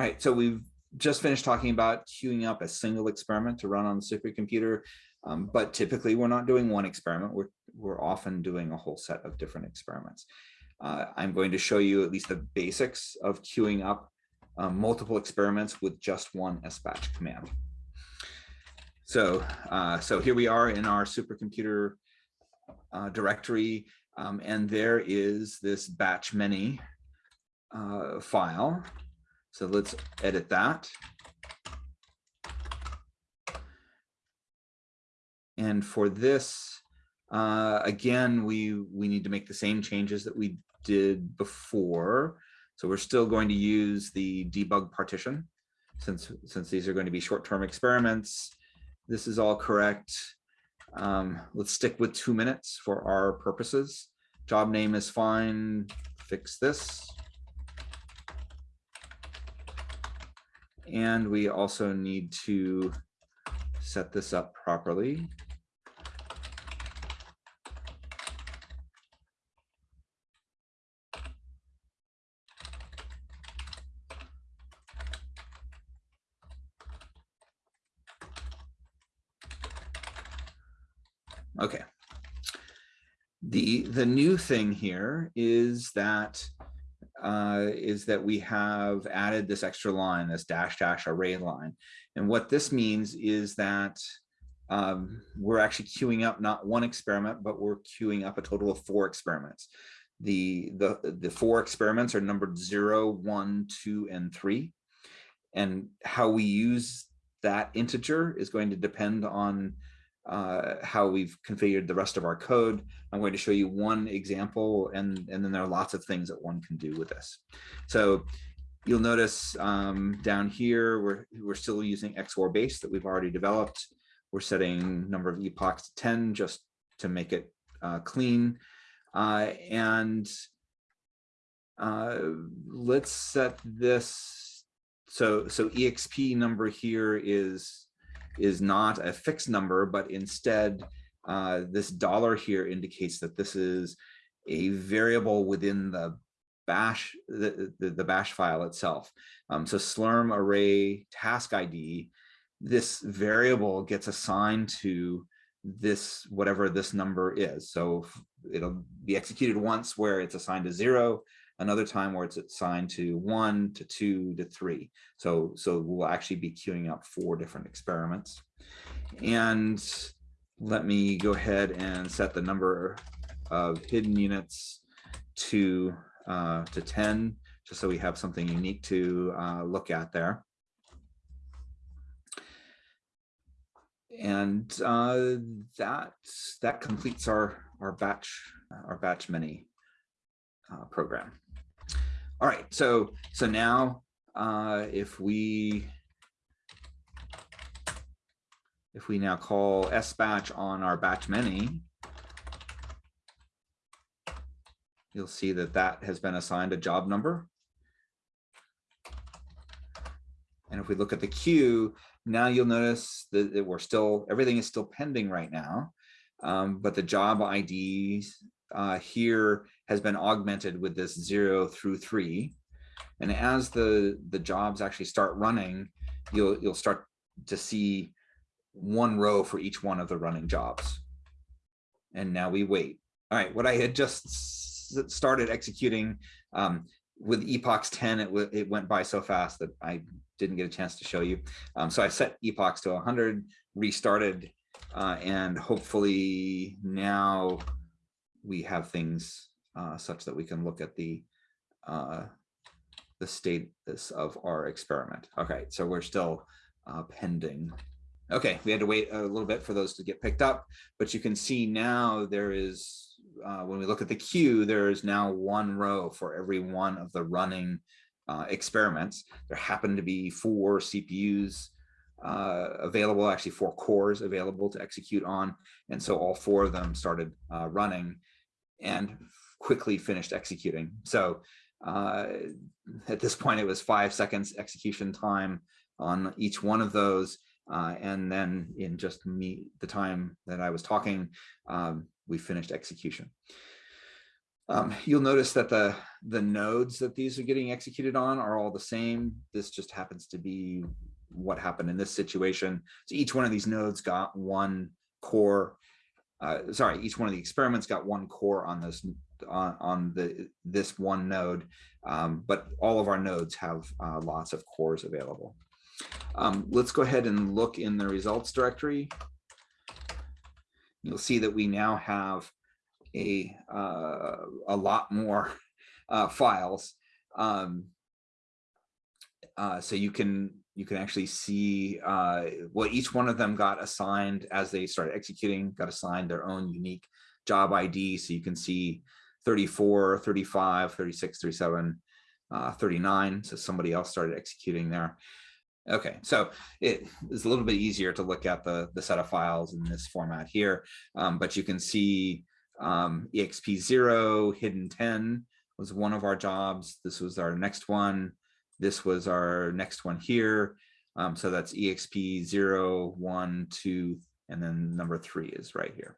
All right, so we've just finished talking about queuing up a single experiment to run on the supercomputer, um, but typically we're not doing one experiment. We're, we're often doing a whole set of different experiments. Uh, I'm going to show you at least the basics of queuing up um, multiple experiments with just one sbatch command. So, uh, so here we are in our supercomputer uh, directory, um, and there is this batch many uh, file. So let's edit that. And for this, uh, again, we, we need to make the same changes that we did before. So we're still going to use the debug partition since, since these are going to be short-term experiments. This is all correct. Um, let's stick with two minutes for our purposes. Job name is fine. Fix this. And we also need to set this up properly. Okay. The the new thing here is that uh, is that we have added this extra line, this dash dash array line. And what this means is that um, we're actually queuing up not one experiment, but we're queuing up a total of four experiments. The, the, the four experiments are numbered zero, one, two, and three. And how we use that integer is going to depend on uh, how we've configured the rest of our code. I'm going to show you one example and, and then there are lots of things that one can do with this. So you'll notice um, down here, we're, we're still using XOR base that we've already developed. We're setting number of epochs to 10 just to make it uh, clean. Uh, and uh, let's set this. So, so EXP number here is is not a fixed number, but instead uh, this dollar here indicates that this is a variable within the bash, the, the, the bash file itself. Um, so slurm array task ID, this variable gets assigned to this, whatever this number is. So it'll be executed once where it's assigned to zero, another time where it's assigned to one, to two, to three. So, so we'll actually be queuing up four different experiments. And let me go ahead and set the number of hidden units to, uh, to 10, just so we have something unique to uh, look at there. And uh, that, that completes our, our batch, our batch many uh, program. All right, so so now uh, if we if we now call sbatch on our batch many, you'll see that that has been assigned a job number. And if we look at the queue, now you'll notice that we're still, everything is still pending right now, um, but the job IDs uh, here has been augmented with this zero through three. And as the, the jobs actually start running, you'll, you'll start to see one row for each one of the running jobs. And now we wait. All right, what I had just started executing um, with epochs 10, it, it went by so fast that I didn't get a chance to show you. Um, so I set epochs to 100, restarted, uh, and hopefully now we have things uh, such that we can look at the uh, the status of our experiment. Okay, so we're still uh, pending. Okay, we had to wait a little bit for those to get picked up, but you can see now there is, uh, when we look at the queue, there is now one row for every one of the running uh, experiments. There happen to be four CPUs uh, available, actually four cores available to execute on. And so all four of them started uh, running and quickly finished executing. So uh, at this point, it was five seconds execution time on each one of those. Uh, and then in just me, the time that I was talking, um, we finished execution. Um, you'll notice that the, the nodes that these are getting executed on are all the same. This just happens to be what happened in this situation. So each one of these nodes got one core. Uh, sorry, each one of the experiments got one core on this on, on the this one node, um, but all of our nodes have uh, lots of cores available. Um, let's go ahead and look in the results directory. You'll see that we now have a uh, a lot more uh, files. Um, uh, so you can you can actually see uh, well each one of them got assigned as they started executing got assigned their own unique job ID. So you can see 34, 35, 36, 37, uh, 39. So somebody else started executing there. Okay, so it is a little bit easier to look at the, the set of files in this format here, um, but you can see um, EXP0, hidden 10 was one of our jobs. This was our next one. This was our next one here. Um, so that's EXP 0, 1, 2, and then number three is right here.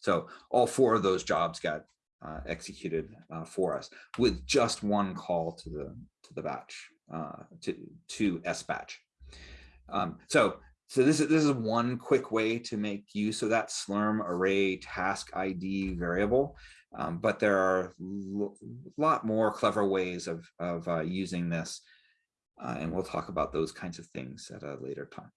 So all four of those jobs got uh, executed uh, for us with just one call to the to the batch uh, to to S batch. Um, so so this is this is one quick way to make use of that slurm array task ID variable, um, but there are a lot more clever ways of of uh, using this, uh, and we'll talk about those kinds of things at a later time.